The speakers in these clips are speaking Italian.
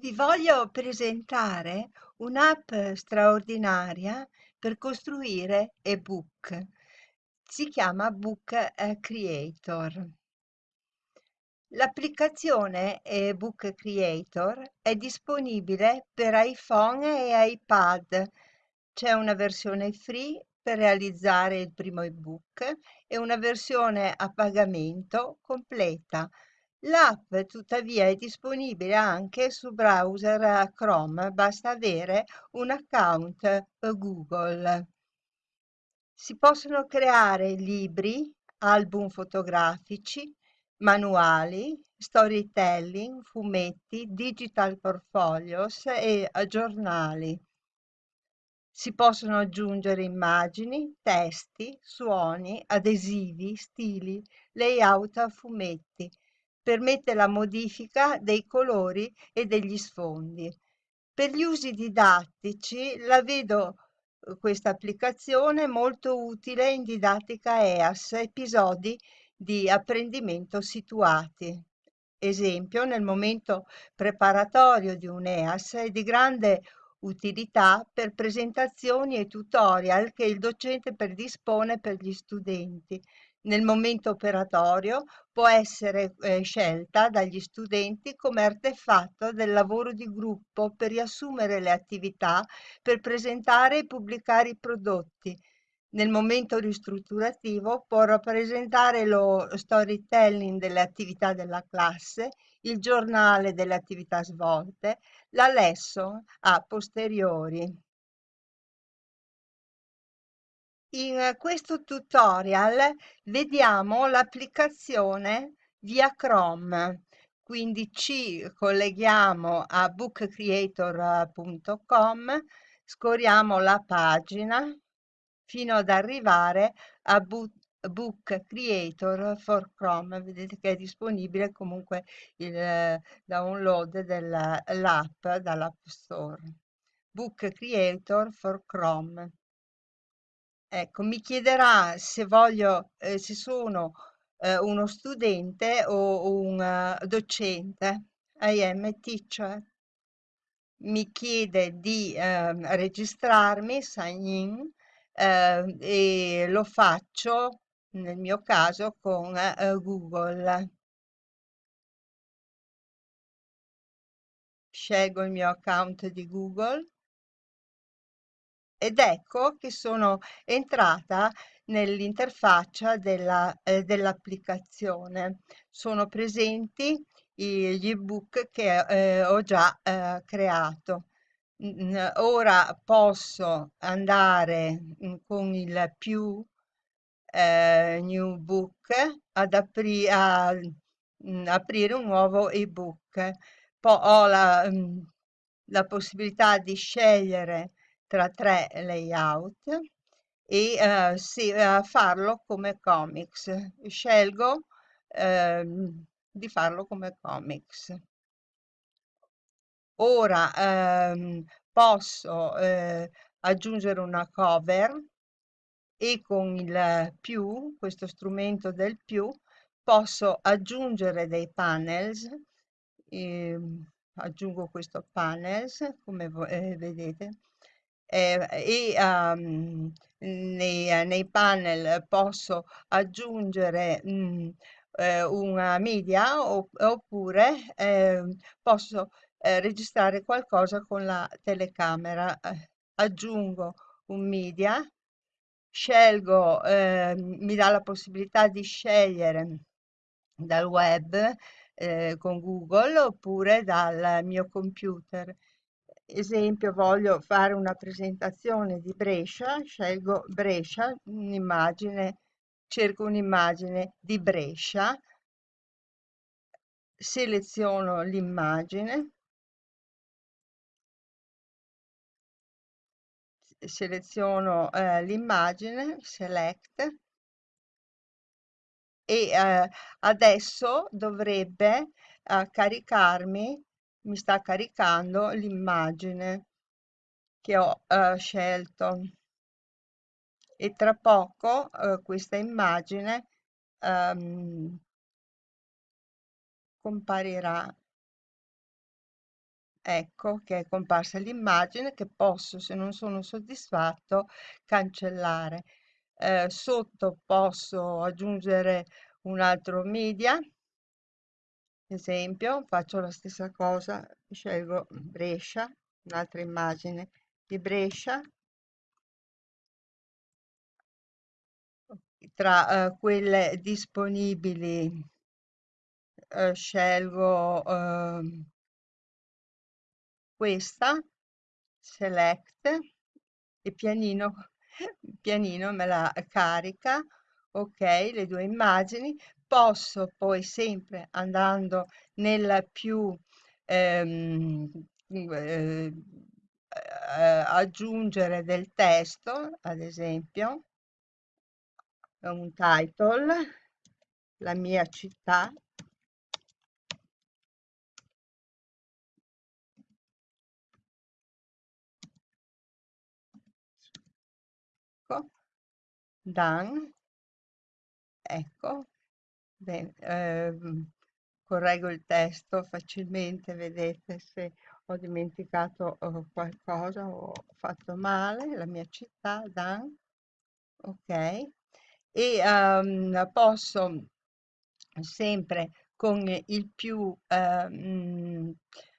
Vi voglio presentare un'app straordinaria per costruire ebook. Si chiama Book eh, Creator. L'applicazione ebook Creator è disponibile per iPhone e iPad. C'è una versione free per realizzare il primo ebook e una versione a pagamento completa. L'app tuttavia è disponibile anche su browser Chrome, basta avere un account Google. Si possono creare libri, album fotografici, manuali, storytelling, fumetti, digital portfolios e giornali. Si possono aggiungere immagini, testi, suoni, adesivi, stili, layout a fumetti permette la modifica dei colori e degli sfondi. Per gli usi didattici la vedo eh, questa applicazione molto utile in didattica EAS, episodi di apprendimento situati. Esempio, nel momento preparatorio di un EAS è di grande utilità per presentazioni e tutorial che il docente predispone per gli studenti, nel momento operatorio può essere eh, scelta dagli studenti come artefatto del lavoro di gruppo per riassumere le attività, per presentare e pubblicare i prodotti. Nel momento ristrutturativo può rappresentare lo storytelling delle attività della classe, il giornale delle attività svolte, la lesson a posteriori. In questo tutorial vediamo l'applicazione via Chrome, quindi ci colleghiamo a bookcreator.com, scorriamo la pagina fino ad arrivare a Book Creator for Chrome. Vedete che è disponibile comunque il download dell'app dall'App Store. Book Creator for Chrome. Ecco, mi chiederà se voglio, eh, se sono eh, uno studente o un uh, docente. I am teacher. Mi chiede di eh, registrarmi, sign in, eh, e lo faccio nel mio caso con eh, Google. Scelgo il mio account di Google ed ecco che sono entrata nell'interfaccia della, eh, dell'applicazione. Sono presenti gli ebook che eh, ho già eh, creato. Ora posso andare mm, con il più eh, new book ad apri a, mm, aprire un nuovo ebook. Poi ho la, mm, la possibilità di scegliere tra tre layout e uh, sì, uh, farlo come comics. Scelgo uh, di farlo come comics. Ora ehm, posso eh, aggiungere una cover e con il più, questo strumento del più, posso aggiungere dei panels. Eh, aggiungo questo panels, come eh, vedete, eh, e um, nei, nei, panel posso aggiungere mh, eh, una media oppure eh, posso eh, registrare qualcosa con la telecamera. Eh, aggiungo un media, scelgo, ehm, mi dà la possibilità di scegliere dal web eh, con Google oppure dal mio computer esempio voglio fare una presentazione di Brescia, scelgo Brescia, un'immagine, cerco un'immagine di Brescia, seleziono l'immagine, seleziono eh, l'immagine, select, e eh, adesso dovrebbe eh, caricarmi mi sta caricando l'immagine che ho eh, scelto. E tra poco eh, questa immagine ehm, comparirà ecco che è comparsa l'immagine che posso, se non sono soddisfatto, cancellare. Eh, sotto posso aggiungere un altro media, esempio, faccio la stessa cosa, scelgo Brescia, un'altra immagine di Brescia, tra eh, quelle disponibili eh, scelgo ehm, questa, select, e pianino, pianino me la carica, ok, le due immagini, posso poi sempre andando nel più ehm, eh, aggiungere del testo, ad esempio, un title, la mia città, ecco, done, ecco, bene, ehm, correggo il testo facilmente, vedete se ho dimenticato eh, qualcosa o ho fatto male, la mia città, done, ok, e ehm, posso sempre con il più ehm,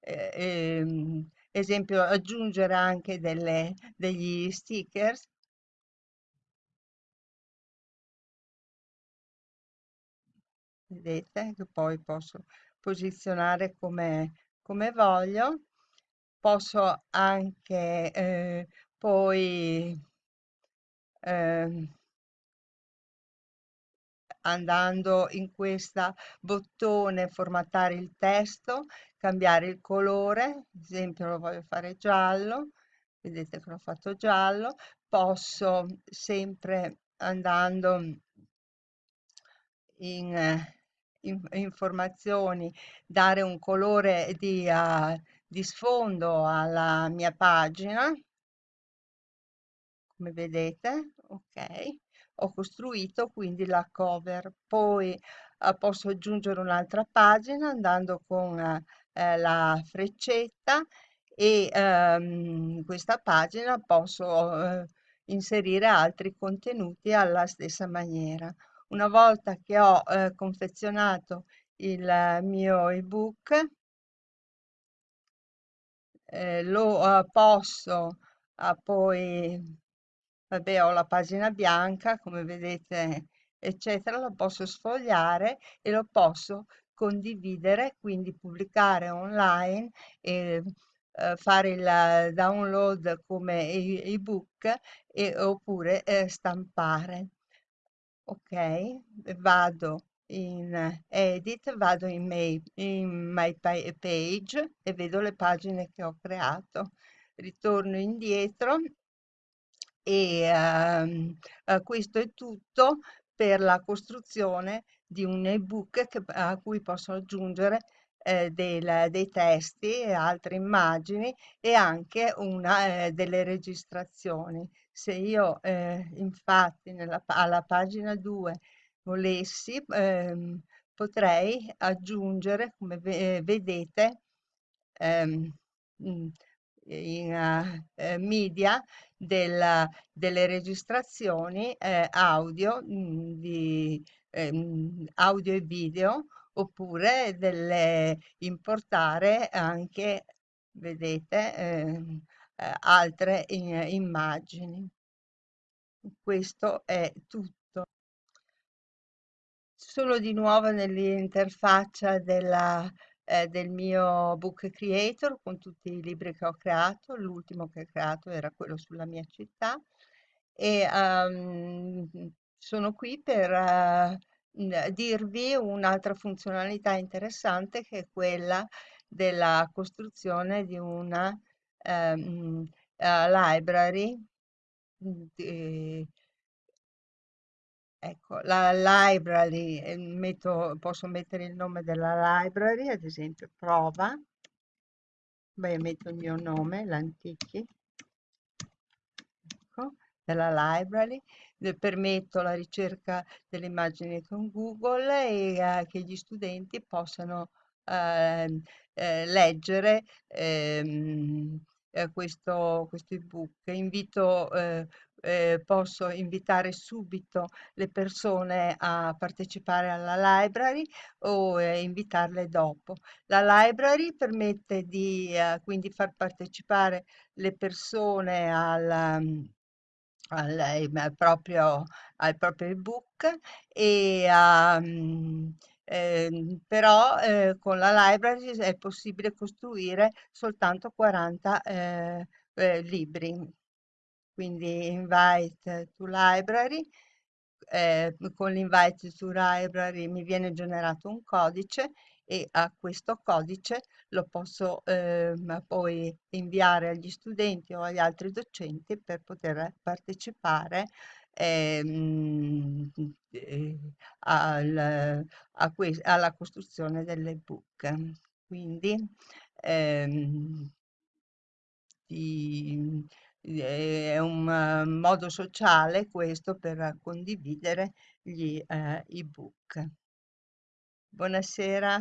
eh, ehm, esempio aggiungere anche delle, degli stickers vedete che poi posso posizionare come, come voglio. Posso anche eh, poi ehm, andando in questa bottone formattare il testo, cambiare il colore, ad esempio lo voglio fare giallo, vedete che l'ho fatto giallo, posso sempre andando in, eh, in- informazioni dare un colore di, eh, di sfondo alla mia pagina come vedete, ok, ho costruito quindi la cover. Poi eh, posso aggiungere un'altra pagina andando con eh, la freccetta e ehm, in questa pagina posso eh, inserire altri contenuti alla stessa maniera. Una volta che ho eh, confezionato il mio ebook, eh, lo eh, posso ah, poi Vabbè, ho la pagina bianca, come vedete, eccetera, lo posso sfogliare e lo posso condividere, quindi pubblicare online e eh, fare il download come ebook e, oppure eh, stampare. Ok, vado in edit, vado in my, in my pa- page e vedo le pagine che ho creato. Ritorno indietro e ehm, eh, questo è tutto per la costruzione di un ebook a cui posso aggiungere eh, del- dei testi e altre immagini e anche una, eh, delle registrazioni. Se io eh, infatti nella, alla pagina 2 volessi, ehm, potrei aggiungere, come ve- eh, vedete, ehm, in eh, eh, media della- delle registrazioni eh, audio, mm, di, ehm, audio e video oppure delle importare anche, vedete, ehm, eh, altre i- immagini. Questo è tutto. Sono di nuovo nell'interfaccia della, eh, del mio Book Creator con tutti i libri che ho creato. L'ultimo che ho creato era quello sulla mia città e ehm, sono qui per eh, n- dirvi un'altra funzionalità interessante che è quella della costruzione di una ehm, eh, library. di- Ecco, la library, eh, metto- posso mettere il nome della library, ad esempio prova, beh, metto il mio nome, l'Antichi, ecco, della library, permetto la ricerca delle immagini con Google e eh, che gli studenti possano ehm, eh, leggere ehm, eh, questo, questo ebook. Invito, eh, eh, posso invitare subito le persone a partecipare alla library o invitarle dopo. La library permette di quindi far partecipare le persone al, mm, al, al proprio, al proprio ebook e um, ehm, però eh, con la library è possibile costruire soltanto 40 eh, eh, libri. Quindi invite to library, eh, con l'invite to library mi viene generato un codice e a questo codice lo posso ehm, poi inviare agli studenti o agli altri docenti per poter partecipare ehm, eh, al- alla costruzione dell'ebook. Quindi ehm, di- è un eh, modo sociale questo per condividere gli eh, ebook. Buonasera.